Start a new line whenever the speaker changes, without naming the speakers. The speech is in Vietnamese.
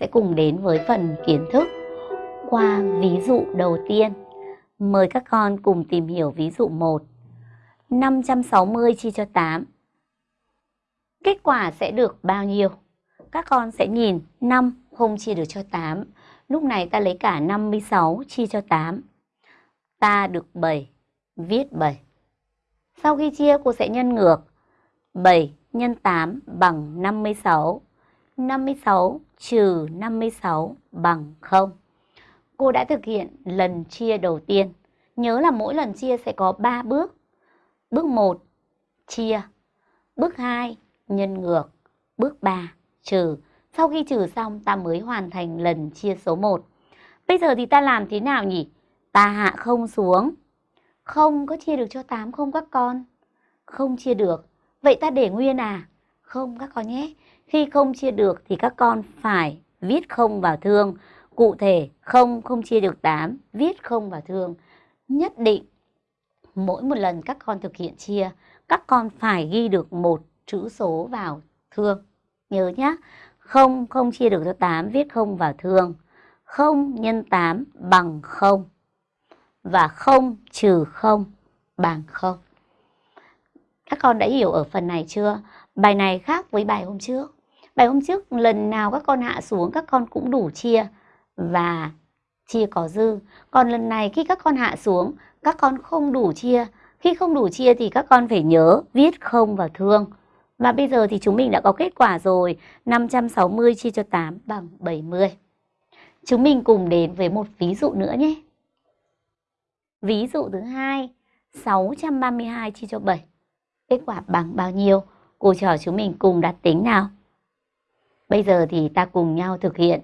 sẽ cùng đến với phần kiến thức qua ví dụ đầu tiên. Mời các con cùng tìm hiểu ví dụ 1. 560 chia cho 8. Kết quả sẽ được bao nhiêu? Các con sẽ nhìn 5 không chia được cho 8. Lúc này ta lấy cả 56 chia cho 8. Ta được 7, viết 7. Sau khi chia cô sẽ nhân ngược. 7 nhân 8 bằng 56. 56 trừ 56 bằng 0. Cô đã thực hiện lần chia đầu tiên. Nhớ là mỗi lần chia sẽ có 3 bước. Bước 1 chia. Bước 2 nhân ngược. Bước 3 trừ. Sau khi trừ xong, ta mới hoàn thành lần chia số 1. Bây giờ thì ta làm thế nào nhỉ? Ta hạ không xuống. Không có chia được cho 8 không các con? Không chia được. Vậy ta để nguyên à? Không các con nhé. Khi không chia được thì các con phải viết không vào thương. Cụ thể không không chia được 8, viết không vào thương. Nhất định mỗi một lần các con thực hiện chia, các con phải ghi được một chữ số vào thương. Nhớ nhé, không không chia được cho 8, viết không vào thương. 0 nhân 8 bằng 0 và 0 trừ 0 bằng 0. Các con đã hiểu ở phần này chưa? Bài này khác với bài hôm trước. Bài hôm trước lần nào các con hạ xuống các con cũng đủ chia và chia có dư. Còn lần này khi các con hạ xuống các con không đủ chia. Khi không đủ chia thì các con phải nhớ viết không và thương. Và bây giờ thì chúng mình đã có kết quả rồi. 560 chia cho 8 bằng 70. Chúng mình cùng đến với một ví dụ nữa nhé. Ví dụ thứ hai, 632 chia cho 7. Kết quả bằng bao nhiêu? Cô trò chúng mình cùng đặt tính nào. Bây giờ thì ta cùng nhau thực hiện